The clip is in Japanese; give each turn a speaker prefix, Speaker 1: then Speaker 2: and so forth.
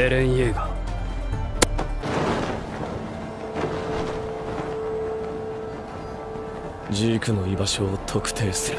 Speaker 1: エレン・イェーガー。ジークの居場所を特定する。